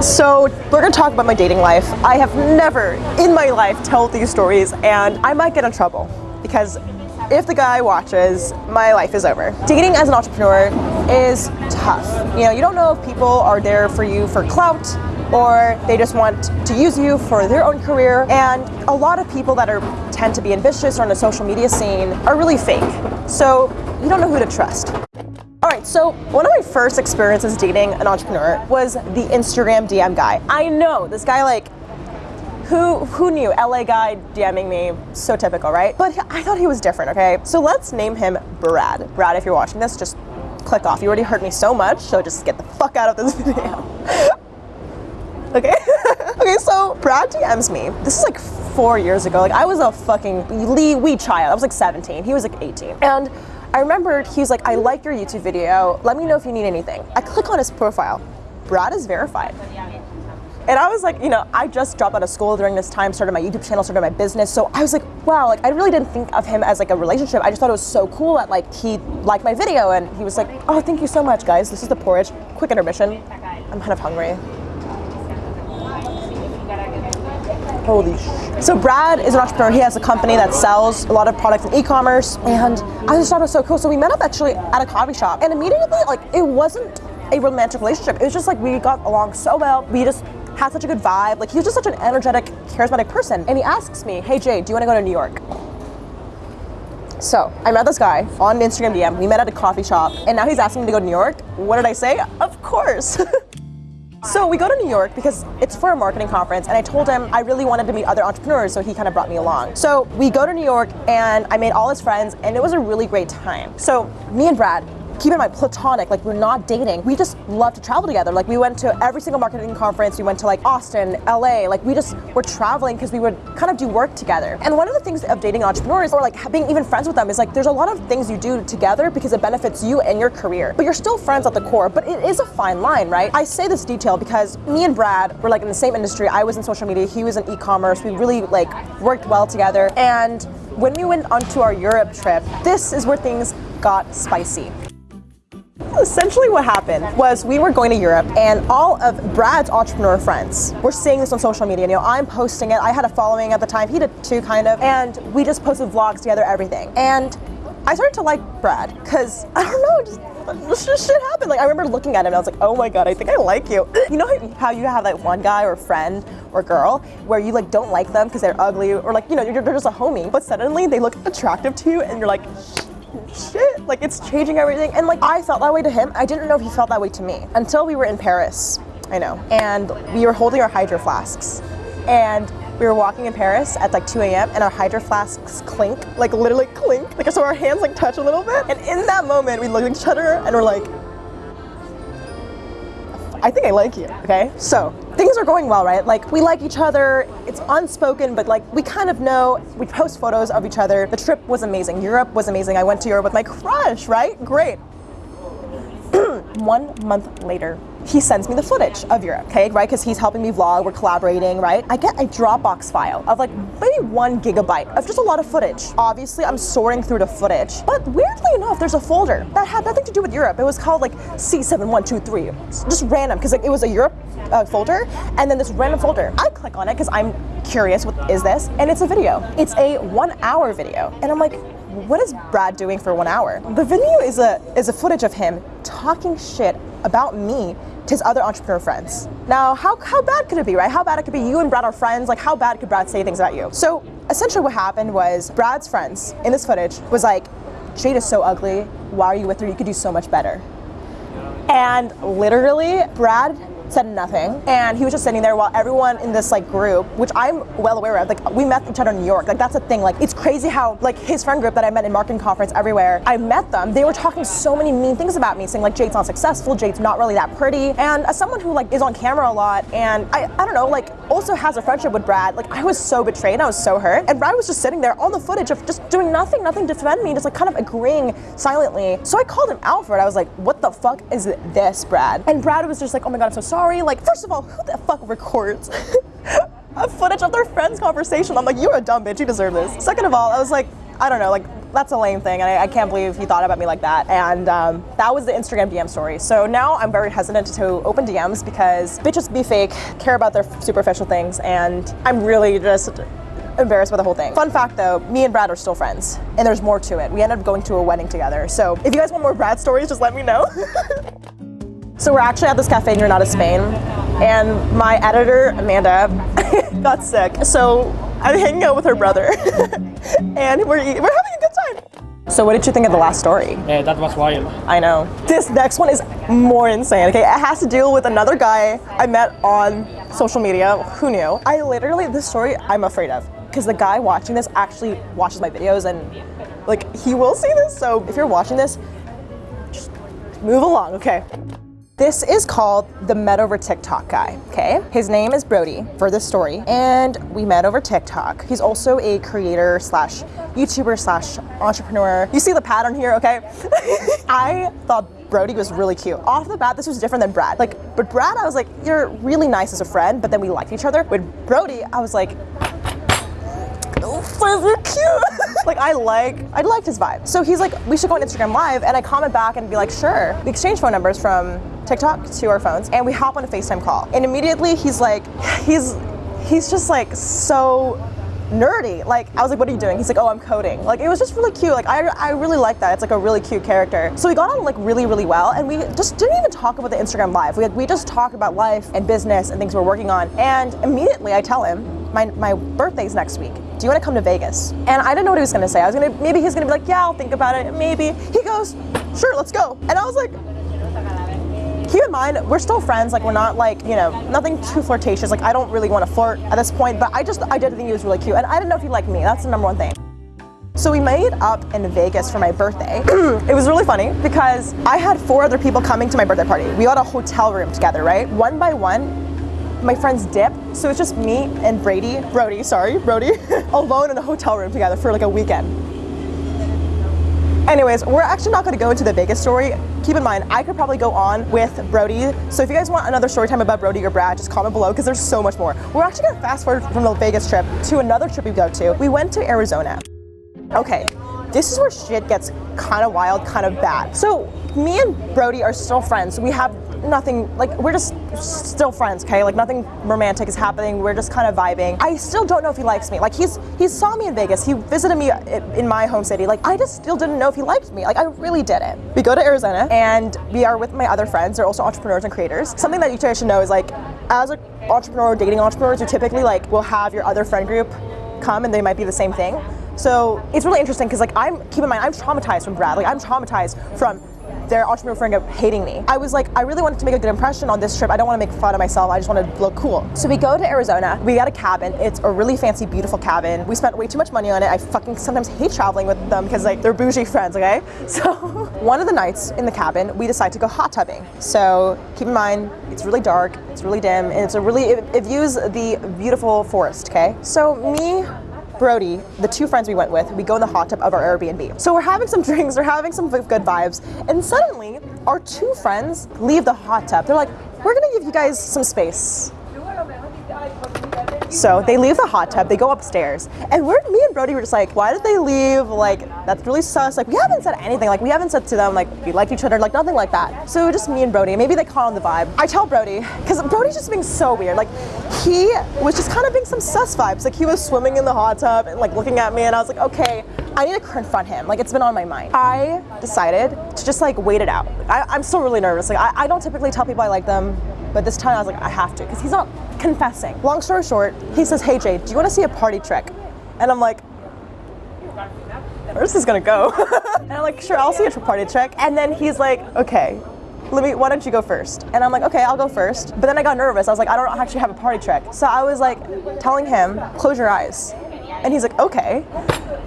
So we're gonna talk about my dating life. I have never in my life told these stories and I might get in trouble because if the guy watches, my life is over. Dating as an entrepreneur is tough. You know, you don't know if people are there for you for clout or they just want to use you for their own career. And a lot of people that are tend to be ambitious or in the social media scene are really fake. So you don't know who to trust. All right, so one of my first experiences dating an entrepreneur was the Instagram DM guy. I know this guy like who who knew? LA guy DMing me so typical right? But I thought he was different okay? So let's name him Brad. Brad if you're watching this just click off. You already hurt me so much so just get the fuck out of this video. Okay? Okay so Brad DMs me. This is like four years ago. Like I was a fucking wee child. I was like 17 he was like 18 and I remembered he was like I like your YouTube video let me know if you need anything I click on his profile Brad is verified and I was like, you know, I just dropped out of school during this time, started my YouTube channel, started my business. So I was like, wow, like I really didn't think of him as like a relationship. I just thought it was so cool that like he liked my video and he was like, oh, thank you so much, guys. This is the porridge. Quick intermission. I'm kind of hungry. Holy sh! So Brad is an entrepreneur. He has a company that sells a lot of products in e-commerce, and I just thought it was so cool. So we met up actually at a coffee shop, and immediately, like, it wasn't a romantic relationship. It was just like we got along so well. We just had such a good vibe. Like he was just such an energetic, charismatic person. And he asks me, hey Jay, do you want to go to New York? So I met this guy on Instagram DM. We met at a coffee shop, and now he's asking me to go to New York. What did I say? Of course. So we go to New York because it's for a marketing conference and I told him I really wanted to meet other entrepreneurs so he kind of brought me along. So we go to New York and I made all his friends and it was a really great time. So me and Brad, keep in mind, platonic, like we're not dating. We just love to travel together. Like we went to every single marketing conference. We went to like Austin, LA. Like we just were traveling because we would kind of do work together. And one of the things of dating entrepreneurs or like being even friends with them is like there's a lot of things you do together because it benefits you and your career. But you're still friends at the core, but it is a fine line, right? I say this detail because me and Brad were like in the same industry. I was in social media, he was in e-commerce. We really like worked well together. And when we went onto our Europe trip, this is where things got spicy. Essentially what happened was we were going to Europe and all of Brad's entrepreneur friends were seeing this on social media. You know, I'm posting it. I had a following at the time. He did too, kind of. And we just posted vlogs together, everything. And I started to like Brad because, I don't know, just this shit happened. Like I remember looking at him and I was like, oh my god, I think I like you. You know how you have like one guy or friend or girl where you like don't like them because they're ugly or like, you know, they're just a homie, but suddenly they look attractive to you and you're like, shit, like it's changing everything. And like I felt that way to him. I didn't know if he felt that way to me until we were in Paris. I know. And we were holding our hydro flasks. And we were walking in Paris at like 2 a.m. and our hydro flasks clink, like literally clink. Like so our hands like touch a little bit. And in that moment, we looked at each other and we're like, I think I like you, okay? So things are going well, right? Like we like each other, it's unspoken, but like we kind of know, we post photos of each other. The trip was amazing. Europe was amazing. I went to Europe with my crush, right? Great. One month later, he sends me the footage of Europe, okay, right? Because he's helping me vlog, we're collaborating, right? I get a Dropbox file of like maybe one gigabyte of just a lot of footage. Obviously, I'm sorting through the footage, but weirdly enough, there's a folder that had nothing to do with Europe. It was called like C7123, just random, because like, it was a Europe uh, folder, and then this random folder. I click on it because I'm curious, what is this? And it's a video. It's a one hour video. And I'm like, what is Brad doing for one hour? The video is a is a footage of him talking shit about me to his other entrepreneur friends. Now, how, how bad could it be, right? How bad it could be you and Brad are friends, like how bad could Brad say things about you? So essentially what happened was Brad's friends in this footage was like, Jade is so ugly, why are you with her? You could do so much better. And literally, Brad said nothing. And he was just sitting there while everyone in this like group, which I'm well aware of, like we met each other in New York. Like that's a thing. Like it's crazy how like his friend group that I met in marketing conference everywhere, I met them. They were talking so many mean things about me, saying like Jade's not successful, Jade's not really that pretty. And as someone who like is on camera a lot and I, I don't know, like also has a friendship with Brad, like I was so betrayed, I was so hurt. And Brad was just sitting there on the footage of just doing nothing, nothing to defend me, just like kind of agreeing silently. So I called him out for it. I was like, what the fuck is this, Brad? And Brad was just like, oh my god, I'm so sorry. Like, first of all, who the fuck records a footage of their friend's conversation? I'm like, you're a dumb bitch, you deserve this. Second of all, I was like, I don't know, like that's a lame thing, and I, I can't believe he thought about me like that. And um, that was the Instagram DM story. So now I'm very hesitant to open DMs because bitches be fake, care about their superficial things, and I'm really just embarrassed by the whole thing. Fun fact though, me and Brad are still friends, and there's more to it. We ended up going to a wedding together. So if you guys want more Brad stories, just let me know. so we're actually at this cafe in Granada, Spain, and my editor, Amanda, got sick. So I'm hanging out with her brother, and we're, eating, we're having a good time. So what did you think of the last story? Yeah, that was wild. I know. This next one is more insane, okay? It has to deal with another guy I met on social media. Who knew? I literally, this story I'm afraid of because the guy watching this actually watches my videos and like he will see this. So if you're watching this, just move along, okay? This is called the Met Over TikTok guy, okay? His name is Brody for this story, and we met over TikTok. He's also a creator slash YouTuber slash entrepreneur. You see the pattern here, okay? I thought Brody was really cute. Off the bat, this was different than Brad. Like, but Brad, I was like, you're really nice as a friend, but then we liked each other. With Brody, I was like, so cute. like I like, I liked his vibe. So he's like, we should go on Instagram live and I comment back and be like, sure. We exchange phone numbers from TikTok to our phones and we hop on a FaceTime call. And immediately he's like, he's, he's just like so nerdy. Like, I was like, what are you doing? He's like, oh, I'm coding. Like, it was just really cute. Like, I, I really like that. It's like a really cute character. So we got on like really, really well. And we just didn't even talk about the Instagram live. We, had, we just talked about life and business and things we're working on. And immediately I tell him, my, my birthday's next week. Do you want to come to Vegas? And I didn't know what he was going to say. I was going to, maybe he's going to be like, yeah, I'll think about it. Maybe. He goes, sure, let's go. And I was like, keep in mind, we're still friends. Like, we're not like, you know, nothing too flirtatious. Like, I don't really want to flirt at this point, but I just, I did think he was really cute. And I didn't know if he liked me. That's the number one thing. So we made up in Vegas for my birthday. it was really funny because I had four other people coming to my birthday party. We got a hotel room together, right? One by one, my friends dip. So it's just me and Brady, Brody, sorry, Brody, alone in a hotel room together for like a weekend. Anyways, we're actually not going to go into the Vegas story. Keep in mind, I could probably go on with Brody. So if you guys want another story time about Brody or Brad, just comment below because there's so much more. We're actually going to fast forward from the Vegas trip to another trip we go to. We went to Arizona. Okay, this is where shit gets kind of wild, kind of bad. So me and Brody are still friends. We have nothing, like we're just still friends, okay? Like nothing romantic is happening. We're just kind of vibing. I still don't know if he likes me. Like he's he saw me in Vegas. He visited me in my home city. Like I just still didn't know if he liked me. Like I really didn't. We go to Arizona and we are with my other friends. They're also entrepreneurs and creators. Something that you guys should know is like as an entrepreneur, dating entrepreneurs, you typically like will have your other friend group come and they might be the same thing. So it's really interesting because like I'm keep in mind I'm traumatized from Brad. Like I'm traumatized from their entrepreneur friend group hating me. I was like, I really wanted to make a good impression on this trip. I don't want to make fun of myself. I just want to look cool. So we go to Arizona. We got a cabin. It's a really fancy, beautiful cabin. We spent way too much money on it. I fucking sometimes hate traveling with them because like they're bougie friends, okay? So one of the nights in the cabin, we decide to go hot tubbing. So keep in mind, it's really dark, it's really dim, and it's a really, it, it views the beautiful forest, okay? So me, Brody, the two friends we went with, we go in the hot tub of our Airbnb. So we're having some drinks, we're having some good vibes, and suddenly our two friends leave the hot tub. They're like, we're gonna give you guys some space. So they leave the hot tub, they go upstairs, and we're, me and Brody were just like, why did they leave? Like, that's really sus. Like, we haven't said anything. Like, we haven't said to them, like, we liked each other, like, nothing like that. So just me and Brody. Maybe they caught on the vibe. I tell Brody, because Brody's just being so weird. Like, he was just kind of being some sus vibes. Like, he was swimming in the hot tub and, like, looking at me, and I was like, okay, I need to confront him. Like, it's been on my mind. I decided to just, like, wait it out. I, am still really nervous. Like, I, I don't typically tell people I like them, but this time I was like, I have to, because he's not confessing. Long story short, he says, hey Jay, do you want to see a party trick? And I'm like, where's this gonna go? and I'm like, sure, I'll see a party trick. And then he's like, okay, let me, why don't you go first? And I'm like, okay, I'll go first. But then I got nervous. I was like, I don't actually have a party trick. So I was like telling him, close your eyes. And he's like, okay.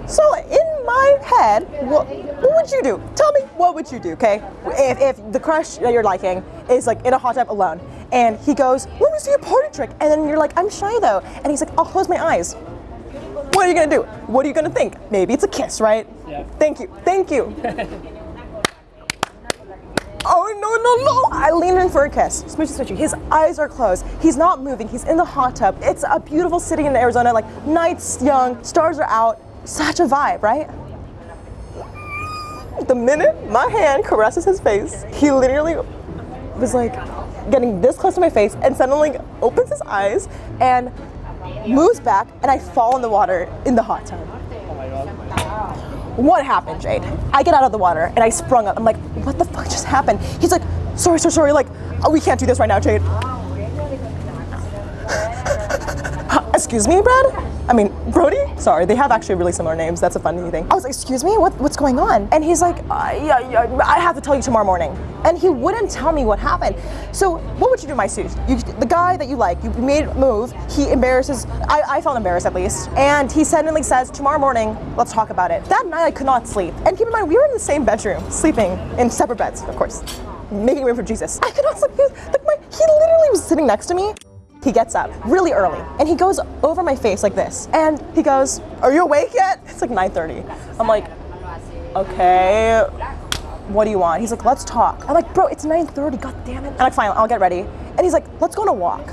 So in my head, what, what would you do? Tell me, what would you do, okay? If, if the crush that you're liking is like in a hot tub alone, and he goes, let me see a party trick. And then you're like, I'm shy though. And he's like, I'll close my eyes. What are you gonna do? What are you gonna think? Maybe it's a kiss, right? Yeah. Thank you, thank you. oh no, no, no! I lean in for a kiss. Smoochy, smoochy. His eyes are closed. He's not moving. He's in the hot tub. It's a beautiful city in Arizona. Like, night's young, stars are out. Such a vibe, right? the minute my hand caresses his face, he literally was like getting this close to my face and suddenly opens his eyes and moves back and I fall in the water in the hot tub. What happened, Jade? I get out of the water and I sprung up. I'm like, what the fuck just happened? He's like, sorry, sorry, sorry. Like, oh, we can't do this right now, Jade. Excuse me, Brad? I mean, Brody? Sorry, they have actually really similar names. That's a funny thing. I was like, excuse me, what, what's going on? And he's like, yeah, yeah, I have to tell you tomorrow morning. And he wouldn't tell me what happened. So what would you do, my suit? You, the guy that you like, you made a move, he embarrasses, I, I felt embarrassed at least. And he suddenly says, tomorrow morning, let's talk about it. That night I could not sleep. And keep in mind, we were in the same bedroom, sleeping in separate beds, of course. Making room for Jesus. I could not sleep. He, was, like, my, he literally was sitting next to me he gets up really early and he goes over my face like this. And he goes, are you awake yet? It's like 9.30. I'm like, okay, what do you want? He's like, let's talk. I'm like, bro, it's 9.30, god damn it. I'm like, fine, I'll get ready. And he's like, let's go on a walk.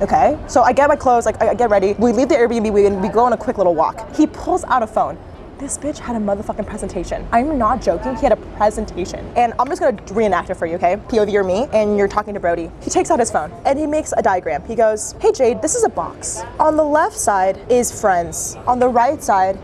Okay, so I get my clothes, like I get ready. We leave the Airbnb, we, we go on a quick little walk. He pulls out a phone this bitch had a motherfucking presentation. I'm not joking, he had a presentation. And I'm just gonna reenact it for you, okay? POV or me, and you're talking to Brody. He takes out his phone and he makes a diagram. He goes, hey Jade, this is a box. On the left side is friends. On the right side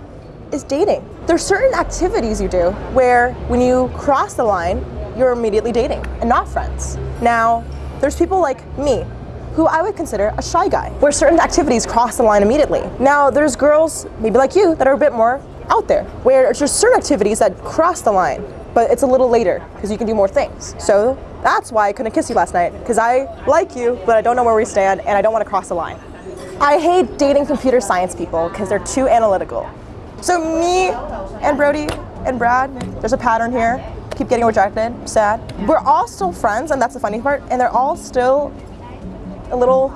is dating. There's certain activities you do where when you cross the line, you're immediately dating and not friends. Now, there's people like me who I would consider a shy guy, where certain activities cross the line immediately. Now, there's girls, maybe like you, that are a bit more out there where there's certain activities that cross the line, but it's a little later because you can do more things. So that's why I couldn't kiss you last night because I like you, but I don't know where we stand and I don't want to cross the line. I hate dating computer science people because they're too analytical. So me and Brody and Brad, there's a pattern here. Keep getting rejected, sad. We're all still friends and that's the funny part and they're all still a little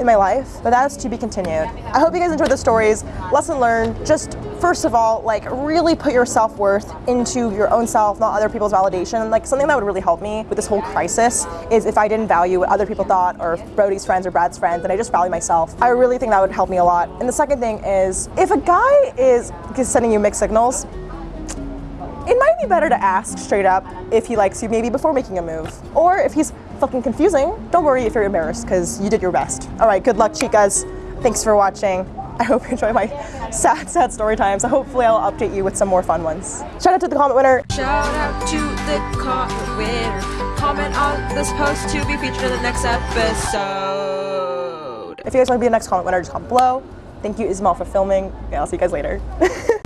in my life, but that's to be continued. I hope you guys enjoyed the stories. Lesson learned, just first of all, like really put your self-worth into your own self, not other people's validation. Like something that would really help me with this whole crisis is if I didn't value what other people thought or Brody's friends or Brad's friends and I just value myself. I really think that would help me a lot. And the second thing is if a guy is sending you mixed signals, it might be better to ask straight up if he likes you maybe before making a move. Or if he's fucking confusing, don't worry if you're embarrassed because you did your best. All right, good luck, chicas. Thanks for watching. I hope you enjoy my sad, sad story times. So hopefully I'll update you with some more fun ones. Shout out to the comment winner. Shout out to the comment winner. Comment on this post to be featured in the next episode. If you guys want to be the next comment winner, just comment below. Thank you, Ismael, for filming. Yeah, I'll see you guys later.